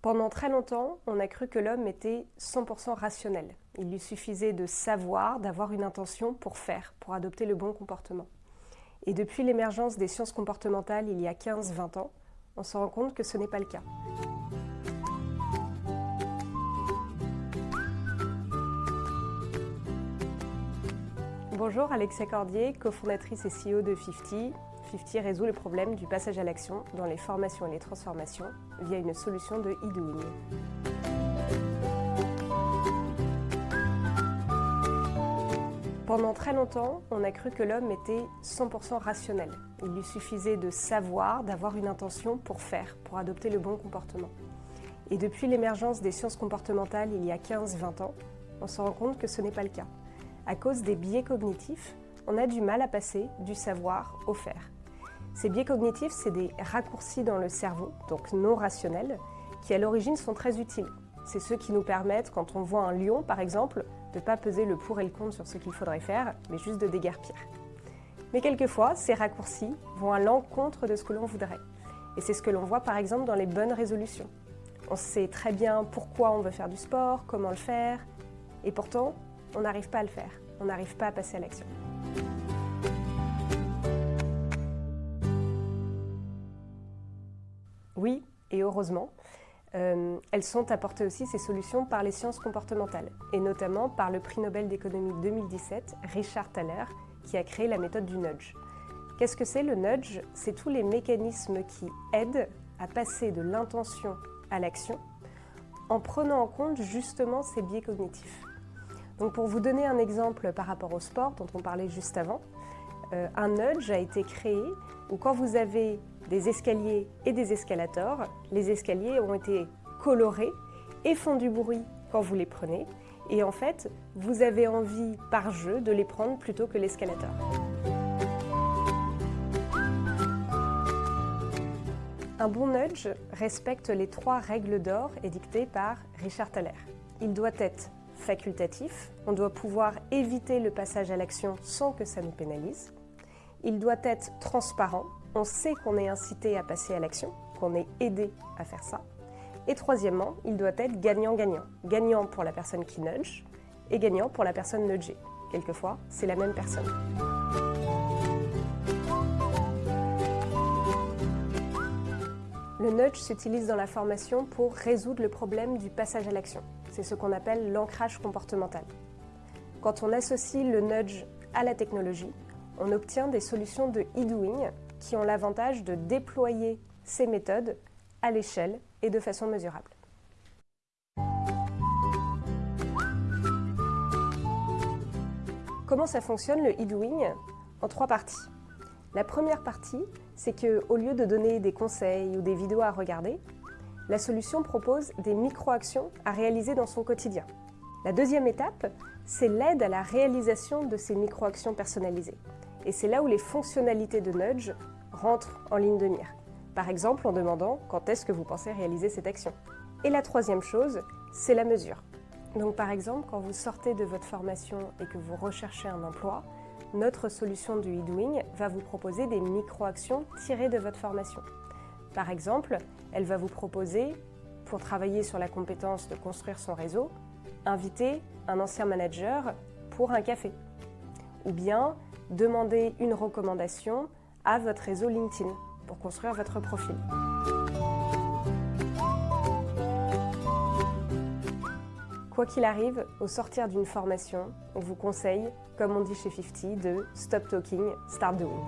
Pendant très longtemps, on a cru que l'homme était 100% rationnel. Il lui suffisait de savoir, d'avoir une intention pour faire, pour adopter le bon comportement. Et depuis l'émergence des sciences comportementales il y a 15-20 ans, on se rend compte que ce n'est pas le cas. Bonjour, Alexia Cordier, cofondatrice et CEO de 50, 50 résout le problème du passage à l'action dans les formations et les transformations via une solution de e-doing. Pendant très longtemps, on a cru que l'homme était 100% rationnel. Il lui suffisait de savoir, d'avoir une intention pour faire, pour adopter le bon comportement. Et depuis l'émergence des sciences comportementales il y a 15-20 ans, on se rend compte que ce n'est pas le cas. À cause des biais cognitifs, on a du mal à passer du savoir au faire. Ces biais cognitifs, c'est des raccourcis dans le cerveau, donc non rationnels, qui à l'origine sont très utiles. C'est ceux qui nous permettent, quand on voit un lion par exemple, de ne pas peser le pour et le contre sur ce qu'il faudrait faire, mais juste de déguerpir. Mais quelquefois, ces raccourcis vont à l'encontre de ce que l'on voudrait. Et c'est ce que l'on voit par exemple dans les bonnes résolutions. On sait très bien pourquoi on veut faire du sport, comment le faire, et pourtant, on n'arrive pas à le faire, on n'arrive pas à passer à l'action. Oui, et heureusement, euh, elles sont apportées aussi ces solutions par les sciences comportementales, et notamment par le prix Nobel d'économie 2017, Richard Thaler, qui a créé la méthode du nudge. Qu'est-ce que c'est le nudge? C'est tous les mécanismes qui aident à passer de l'intention à l'action en prenant en compte justement ces biais cognitifs. Donc pour vous donner un exemple par rapport au sport dont on parlait juste avant, euh, un nudge a été créé où quand vous avez des escaliers et des escalators, les escaliers ont été colorés et font du bruit quand vous les prenez. Et en fait, vous avez envie par jeu de les prendre plutôt que l'escalator. Un bon nudge respecte les trois règles d'or édictées par Richard Thaler. Il doit être facultatif, on doit pouvoir éviter le passage à l'action sans que ça nous pénalise. Il doit être transparent, on sait qu'on est incité à passer à l'action, qu'on est aidé à faire ça. Et troisièmement, il doit être gagnant-gagnant. Gagnant pour la personne qui nudge et gagnant pour la personne nudgée. Quelquefois, c'est la même personne. Le nudge s'utilise dans la formation pour résoudre le problème du passage à l'action. C'est ce qu'on appelle l'ancrage comportemental. Quand on associe le nudge à la technologie, on obtient des solutions de e-doing qui ont l'avantage de déployer ces méthodes à l'échelle et de façon mesurable. Comment ça fonctionne le e-doing? En trois parties. La première partie, c'est qu'au lieu de donner des conseils ou des vidéos à regarder, la solution propose des micro-actions à réaliser dans son quotidien. La deuxième étape, c'est l'aide à la réalisation de ces micro-actions personnalisées. Et c'est là où les fonctionnalités de Nudge rentrent en ligne de mire. Par exemple, en demandant quand est-ce que vous pensez réaliser cette action? Et la troisième chose, c'est la mesure. Donc par exemple, quand vous sortez de votre formation et que vous recherchez un emploi, notre solution du e-doing va vous proposer des micro-actions tirées de votre formation. Par exemple, elle va vous proposer, pour travailler sur la compétence de construire son réseau, inviter un ancien manager pour un café. Ou bien demander une recommandation à votre réseau LinkedIn pour construire votre profil. Quoi qu'il arrive, au sortir d'une formation, on vous conseille, comme on dit chez 50, de stop talking, start doing.